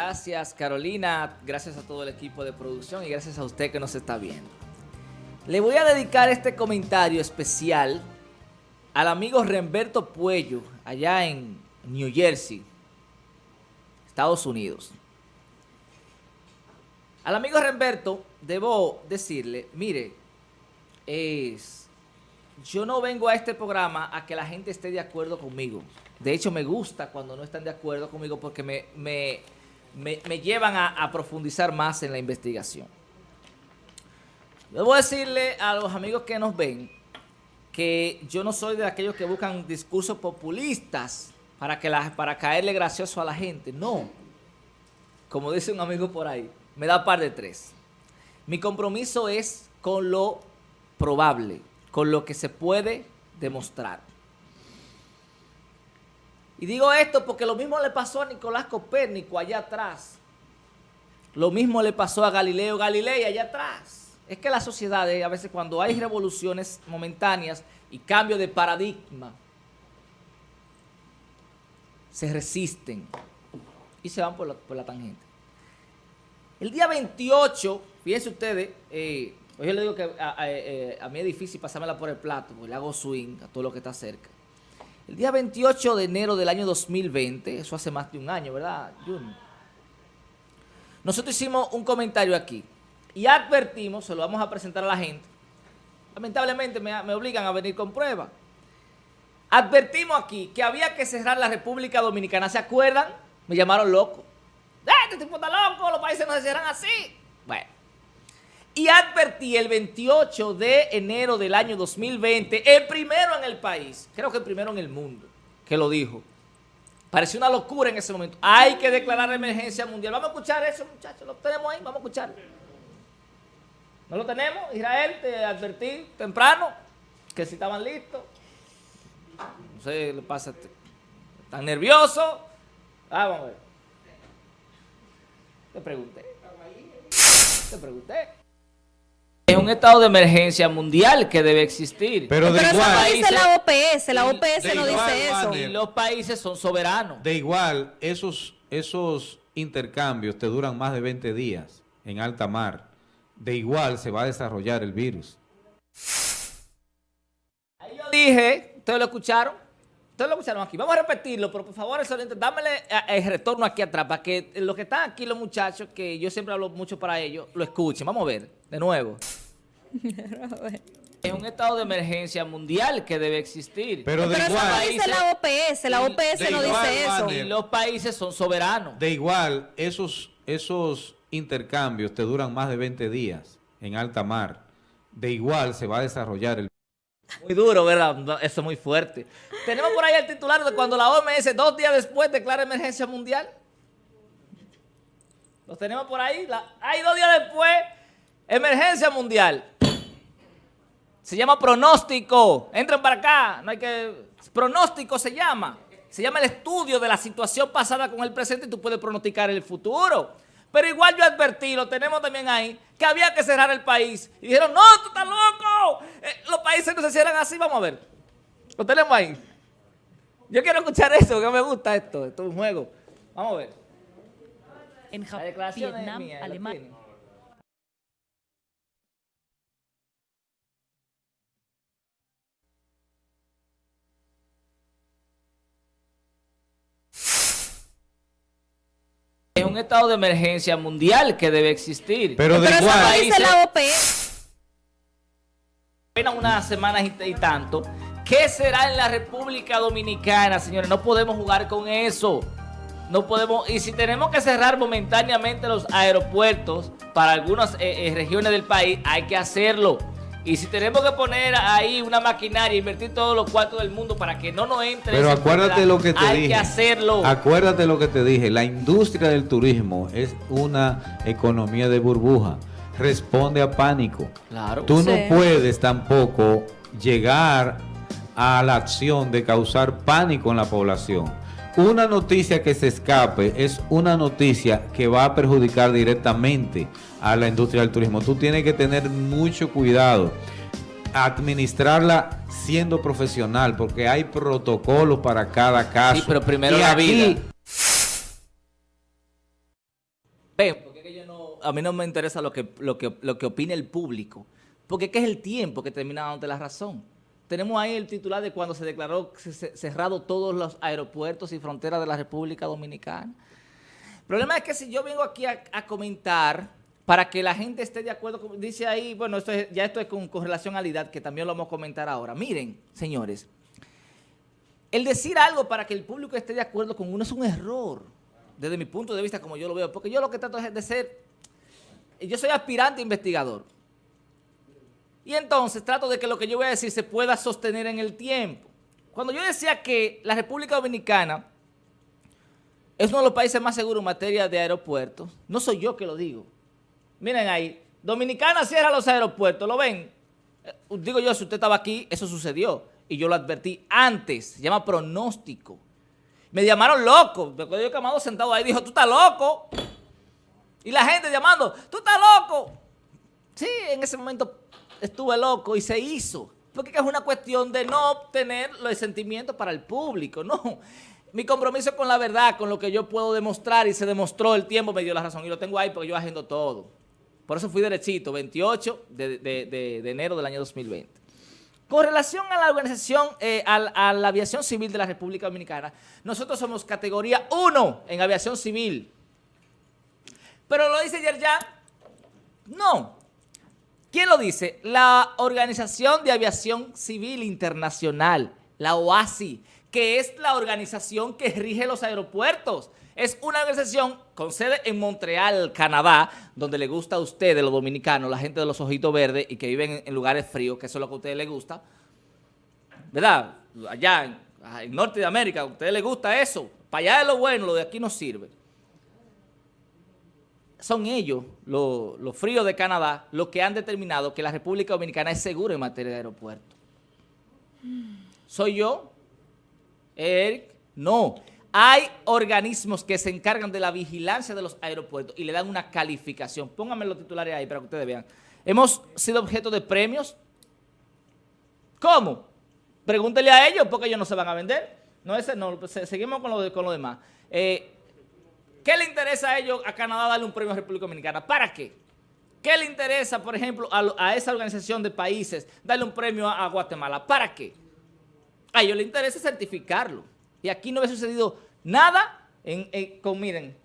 Gracias Carolina, gracias a todo el equipo de producción y gracias a usted que nos está viendo. Le voy a dedicar este comentario especial al amigo Remberto Puello, allá en New Jersey, Estados Unidos. Al amigo Remberto debo decirle, mire, es, yo no vengo a este programa a que la gente esté de acuerdo conmigo. De hecho, me gusta cuando no están de acuerdo conmigo porque me, me, llevan a, a, profundizar más en la investigación. Debo decirle a los amigos que nos ven que yo no soy de aquellos que buscan discursos populistas para, que la, para caerle gracioso a la gente. No. Como dice un amigo por ahí, me da par de tres. Mi compromiso es con lo probable, con lo que se puede demostrar. Y digo esto porque lo mismo le pasó a Nicolás Copérnico allá atrás. Lo mismo le pasó a Galileo Galilei allá atrás. Es que las sociedades, a veces cuando hay revoluciones momentáneas y cambio de paradigma, se resisten y se van por la, tangente. El día 28, fíjense ustedes, eh, yo le digo que eh, a, mí es difícil pasármela por el plato, porque le hago swing a todo lo que está cerca. El día 28 de enero del año 2020, eso hace más de un año, ¿verdad, Nosotros hicimos un comentario aquí y advertimos, se lo vamos a presentar a la gente. Lamentablemente me, obligan a venir con pruebas. Advertimos aquí que había que cerrar la República Dominicana. ¿Se acuerdan? Me llamaron loco. ¡Eh, este tipo está loco! Los países no se cierran así. Bueno. Y advertí el 28 de enero del año 2020, el primero en el país, creo que el primero en el mundo, que lo dijo. Pareció una locura en ese momento. Hay que declarar emergencia mundial. Vamos a escuchar eso, muchachos. Lo tenemos ahí, vamos a escuchar. ¿No lo tenemos? Israel, te advertí temprano que si estaban listos. No sé, le pasa. ¿Están nerviosos? Ah, vamos a ver. Te pregunté. Te pregunté. Es un estado de emergencia mundial que debe existir. Pero, de igual. Eso dice la OPS, la OPS no dice eso. Y los países son soberanos. De igual, esos, esos intercambios te duran más de 20 días en alta mar. De igual se va a desarrollar el virus. Ahí yo dije, ustedes lo escucharon, ustedes lo escucharon aquí. Vamos a repetirlo, pero por favor, dámele eh, el retorno aquí atrás para que los que están aquí, los muchachos, que yo siempre hablo mucho para ellos, lo escuchen. Vamos a ver, de nuevo. Es un estado de emergencia mundial que debe existir. Pero, de igual. Eso dice la OPS, la OPS no dice eso. Y los países son soberanos. De igual, esos, esos intercambios te duran más de 20 días en alta mar. De igual se va a desarrollar el... Muy duro, ¿verdad? Eso es muy fuerte. Tenemos por ahí el titular de cuando la OMS dos días después declara emergencia mundial. Los tenemos por ahí. hay dos días después, emergencia mundial. Se llama pronóstico. Entren para acá. No hay que... Pronóstico se llama. Se llama el estudio de la situación pasada con el presente y tú puedes pronosticar el futuro. Pero igual yo advertí, lo tenemos también ahí, que había que cerrar el país. Y dijeron, no, tú estás loco. Eh, los países no se cierran así. Vamos a ver. Lo tenemos ahí. Yo quiero escuchar eso, que me gusta esto. Esto es un juego. Vamos a ver. En Japón, Vietnam, Alemania. Un estado de emergencia mundial que debe existir. Pero de igual. Dice la OPS. Apenas unas semanas y, tanto. ¿Qué será en la República Dominicana, señores? No podemos jugar con eso. No podemos, y si tenemos que cerrar momentáneamente los aeropuertos para algunas eh, eh, regiones del país, hay que hacerlo. Y si tenemos que poner ahí una maquinaria, invertir todos los cuartos del mundo para que no nos entre... Pero acuérdate lo que te hay dije. Hay que hacerlo. Acuérdate lo que te dije. La industria del turismo es una economía de burbuja. Responde a pánico. Claro. Tú no puedes tampoco llegar a la acción de causar pánico en la población. Una noticia que se escape es una noticia que va a perjudicar directamente a la industria del turismo. Tú tienes que tener mucho cuidado, administrarla siendo profesional, porque hay protocolos para cada caso. Sí, pero primero la vida. porque yo no, a mí no me interesa lo que, lo que, lo que opine el público, porque es que es el tiempo que termina dándote la razón. Tenemos ahí el titular de cuando se declaró cerrado todos los aeropuertos y fronteras de la República Dominicana. El problema es que si yo vengo aquí a, comentar para que la gente esté de acuerdo, dice ahí, bueno, esto ya esto es con, con relación a la edad, que también lo vamos a comentar ahora. Miren, señores, el decir algo para que el público esté de acuerdo con uno es un error, desde mi punto de vista, como yo lo veo, porque yo lo que trato es de ser, yo soy aspirante investigador, y entonces trato de que lo que yo voy a decir se pueda sostener en el tiempo. Cuando yo decía que la República Dominicana es uno de los países más seguros en materia de aeropuertos, no soy yo que lo digo. Miren ahí, Dominicana cierra los aeropuertos, ¿lo ven? Eh, digo yo, si usted estaba aquí, eso sucedió. Y yo lo advertí antes, se llama pronóstico. Me llamaron loco, me yo llamado sentado ahí, dijo, tú estás loco. Y la gente llamando, tú estás loco. Sí, en ese momento estuve loco y se hizo. Porque es una cuestión de no obtener los sentimientos para el público, no. Mi compromiso con la verdad, con lo que yo puedo demostrar y se demostró el tiempo, me dio la razón. Y lo tengo ahí porque yo agendo todo. Por eso fui derechito, 28 de, enero del año 2020. Con relación a la organización, eh, a, la aviación civil de la República Dominicana, nosotros somos categoría 1 en aviación civil. Pero lo dice Yerjan, no, ¿Quién lo dice? La Organización de Aviación Civil Internacional, la OASI, que es la organización que rige los aeropuertos. Es una organización con sede en Montreal, Canadá, donde le gusta a ustedes, los dominicanos, la gente de los ojitos verdes y que viven en lugares fríos, que eso es lo que a ustedes les gusta. ¿Verdad? Allá en, en Norte de América, a ustedes les gusta eso. Para allá es lo bueno, lo de aquí no sirve son ellos, los, fríos de Canadá, los que han determinado que la República Dominicana es segura en materia de aeropuerto. ¿Soy yo? Eric, no. Hay organismos que se encargan de la vigilancia de los aeropuertos y le dan una calificación. Pónganme los titulares ahí para que ustedes vean. Hemos sido objeto de premios. ¿Cómo? Pregúntele a ellos porque ellos no se van a vender. No, ese no, seguimos con lo, con lo demás. Eh, ¿Qué le interesa a ellos, a Canadá, darle un premio a República Dominicana? ¿Para qué? ¿Qué le interesa, por ejemplo, a, esa organización de países darle un premio a, Guatemala? ¿Para qué? A ellos les interesa certificarlo. Y aquí no ha sucedido nada con, miren,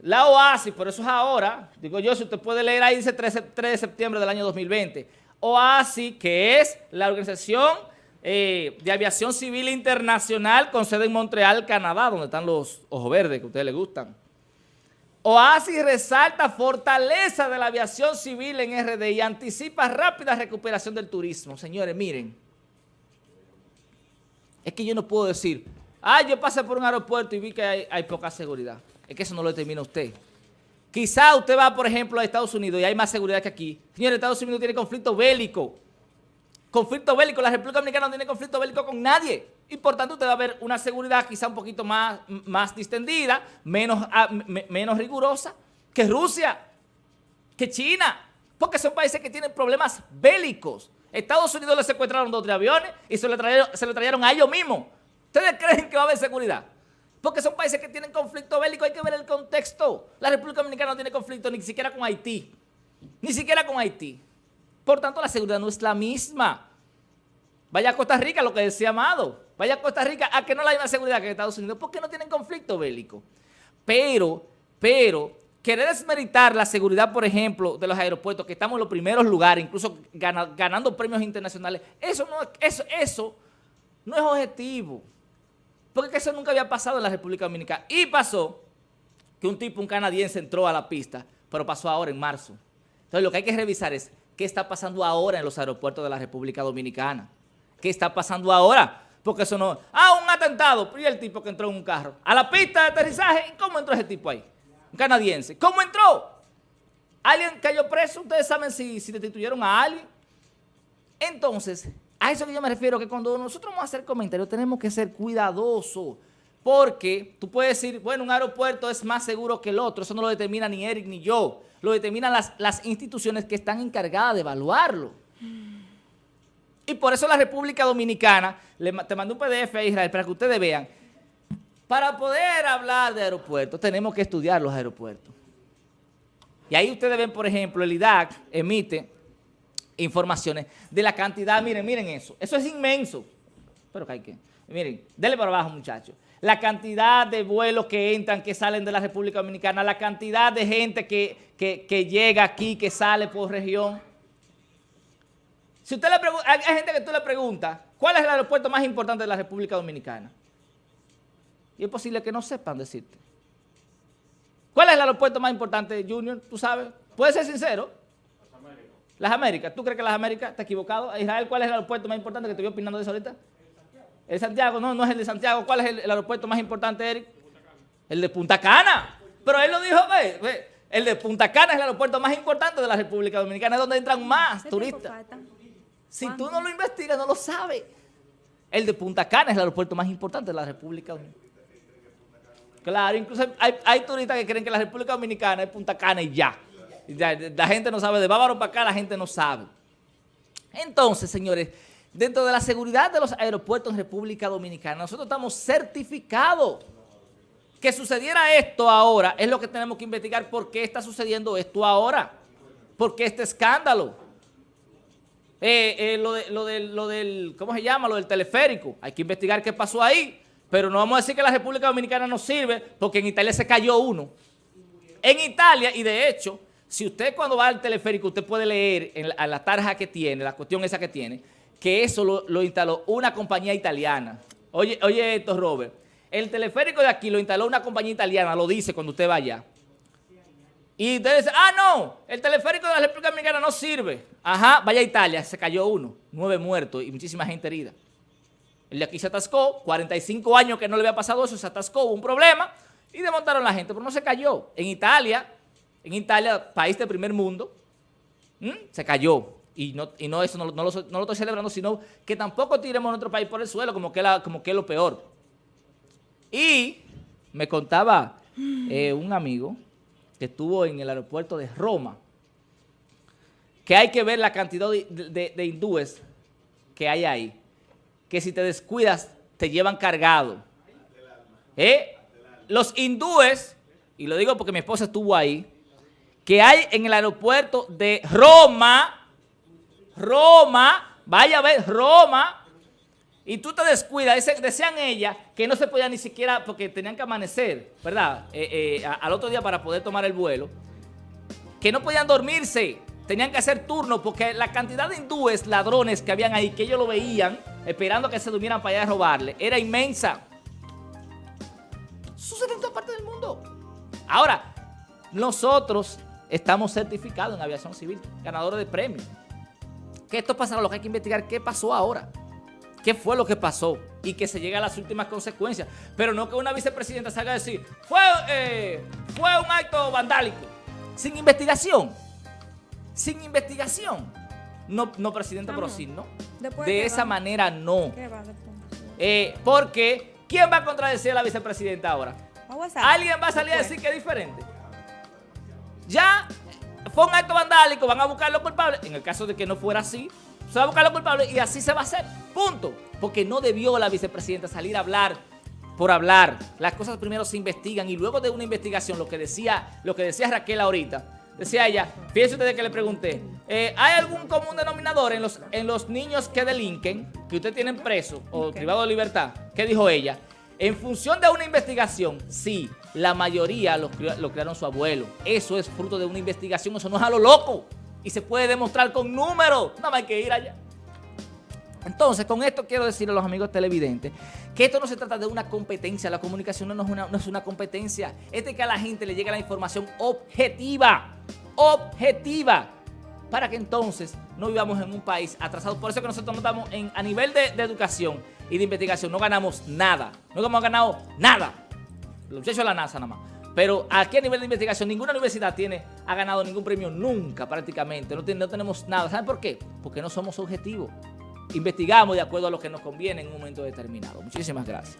la OASI, por eso es ahora, digo yo, si usted puede leer ahí, dice 3, de septiembre del año 2020. OASI, que es la organización eh, de aviación civil internacional con sede en Montreal, Canadá, donde están los ojos verdes que a ustedes les gustan. OASI resalta fortaleza de la aviación civil en RD y anticipa rápida recuperación del turismo. Señores, miren, es que yo no puedo decir, ah, yo pasé por un aeropuerto y vi que hay, poca seguridad. Es que eso no lo determina usted. Quizá usted va, por ejemplo, a Estados Unidos y hay más seguridad que aquí. Señores, Estados Unidos tiene conflicto bélico. Conflicto bélico. La República Dominicana no tiene conflicto bélico con nadie y por tanto usted va a ver una seguridad quizá un poquito más, más distendida, menos, ah, menos rigurosa que Rusia, que China, porque son países que tienen problemas bélicos. Estados Unidos le secuestraron dos aviones y se lo, trajeron, se lo trajeron a ellos mismos. ¿Ustedes creen que va a haber seguridad? Porque son países que tienen conflicto bélico, hay que ver el contexto. La República Dominicana no tiene conflicto ni siquiera con Haití, ni siquiera con Haití. Por tanto, la seguridad no es la misma. Vaya a Costa Rica, lo que decía Amado. Vaya a Costa Rica a que no hay una seguridad que Estados Unidos porque no tienen conflicto bélico. Pero, pero, querer desmeritar la seguridad, por ejemplo, de los aeropuertos, que estamos en los primeros lugares, incluso ganando premios internacionales, eso no, eso no es objetivo. Porque eso nunca había pasado en la República Dominicana. Y pasó que un tipo, un canadiense, entró a la pista, pero pasó ahora en marzo. Entonces lo que hay que revisar es qué está pasando ahora en los aeropuertos de la República Dominicana. ¿Qué está pasando ahora? Porque eso no... Ah, un atentado. Y el tipo que entró en un carro. A la pista de aterrizaje. ¿Y cómo entró ese tipo ahí? Un canadiense. ¿Cómo entró? ¿Alguien cayó preso? ¿Ustedes saben si, si destituyeron a alguien? Entonces, a eso que yo me refiero, que cuando nosotros vamos a hacer comentarios tenemos que ser cuidadosos. Porque tú puedes decir, bueno, un aeropuerto es más seguro que el otro. Eso no lo determina ni Eric ni yo. Lo determinan las, las instituciones que están encargadas de evaluarlo. Y por eso la República Dominicana, le, te mandó un PDF a Israel para que ustedes vean, para poder hablar de aeropuertos tenemos que estudiar los aeropuertos. Y ahí ustedes ven, por ejemplo, el IDAC emite informaciones de la cantidad, miren, miren eso, eso es inmenso, pero que hay que, miren, denle para abajo muchachos, la cantidad de vuelos que entran, que salen de la República Dominicana, la cantidad de gente que, que llega aquí, que sale por región. Si usted le pregunta, hay gente que tú le preguntas, ¿cuál es el aeropuerto más importante de la República Dominicana? Y es posible que no sepan decirte. ¿Cuál es el aeropuerto más importante, Junior? ¿Tú sabes? Puedes ser sincero. Las Américas. Las Américas. ¿Tú crees que las Américas? ¿Está equivocado? Israel, ¿cuál es el aeropuerto más importante que te voy opinando de eso ahorita? El Santiago, no, no es el de Santiago. ¿Cuál es el, el aeropuerto más importante, Eric? El de Punta Cana. Pero él lo dijo, ve, ve, el de Punta Cana es el aeropuerto más importante de la República Dominicana, es donde entran más turistas. Si tú no lo investigas, no lo sabes. El de Punta Cana es el aeropuerto más importante de la República Dominicana. Claro, incluso hay, hay, turistas que creen que la República Dominicana es Punta Cana y ya. ya. La gente no sabe, de Bávaro para acá la gente no sabe. Entonces, señores, dentro de la seguridad de los aeropuertos en República Dominicana, nosotros estamos certificados. Que sucediera esto ahora, es lo que tenemos que investigar por qué está sucediendo esto ahora. ¿Por qué este escándalo? Eh, eh, lo, de, lo, del, lo del, ¿cómo se llama? Lo del teleférico. Hay que investigar qué pasó ahí. Pero no vamos a decir que la República Dominicana no sirve porque en Italia se cayó uno. En Italia, y de hecho, si usted cuando va al teleférico, usted puede leer en la, tarja que tiene, la cuestión esa que tiene, que eso lo, instaló una compañía italiana. Oye, oye esto, Robert. El teleférico de aquí lo instaló una compañía italiana, lo dice cuando usted vaya. Y usted dice, ah, no, el teleférico de la República Dominicana no sirve. Ajá, vaya a Italia, se cayó uno, nueve muertos y muchísima gente herida. El de aquí se atascó, 45 años que no le había pasado eso, se atascó, hubo un problema y desmontaron la gente, pero no se cayó. En Italia, en Italia, país de primer mundo, se cayó. Y no, y no eso no, no, lo, no, lo, estoy celebrando, sino que tampoco tiremos a nuestro país por el suelo, como que, la, como que es lo peor. Y me contaba eh, un amigo que estuvo en el aeropuerto de Roma, que hay que ver la cantidad de, hindúes que hay ahí que si te descuidas te llevan cargado. ¿Eh? Los hindúes, y lo digo porque mi esposa estuvo ahí, que hay en el aeropuerto de Roma, Roma, vaya a ver, Roma, y tú te descuidas, decían ella que no se podía ni siquiera, porque tenían que amanecer, ¿verdad? Eh, eh, al otro día para poder tomar el vuelo, que no podían dormirse, tenían que hacer turno porque la cantidad de hindúes, ladrones que habían ahí, que ellos lo veían, esperando que se durmieran para allá a robarle, era inmensa. Sucede en toda parte del mundo. Ahora, nosotros estamos certificados en aviación civil, ganadores de premios. Que esto pasará, lo que hay que investigar, qué pasó ahora. ¿Qué fue lo que pasó? Y que se llegue a las últimas consecuencias. Pero no que una vicepresidenta salga a decir, fue, eh, fue un acto vandálico, sin investigación sin investigación. No, no presidente, pero sí, ¿no? de esa va? manera no. Eh, porque, ¿quién va a contradecir a la vicepresidenta ahora? ¿Alguien va a salir a decir que es diferente? Ya fue un acto vandálico, van a buscar los culpables. En el caso de que no fuera así, se va a buscar los culpables y así se va a hacer. Punto. Porque no debió la vicepresidenta salir a hablar por hablar. Las cosas primero se investigan y luego de una investigación, lo que decía, lo que decía Raquel ahorita, Decía ella, fíjense ustedes que le pregunté, eh, ¿hay algún común denominador en los, en los niños que delinquen, que usted tienen preso o okay. privado de libertad? ¿Qué dijo ella? En función de una investigación, sí, la mayoría lo, lo crearon su abuelo. Eso es fruto de una investigación, eso no es a lo loco. Y se puede demostrar con números, nada más hay que ir allá. Entonces, con esto quiero decirle a los amigos televidentes que esto no se trata de una competencia, la comunicación no es una, no es una competencia, es de que a la gente le llegue la información objetiva, objetiva, para que entonces no vivamos en un país atrasado. Por eso que nosotros no estamos en, a nivel de, educación y de investigación, no ganamos nada, no hemos ganado nada, los muchachos de la NASA nada más. Pero aquí a nivel de investigación, ninguna universidad tiene, ha ganado ningún premio nunca prácticamente. No tenemos nada. ¿Saben por qué? Porque no somos objetivos investigamos de acuerdo a lo que nos conviene en un momento determinado. Muchísimas gracias.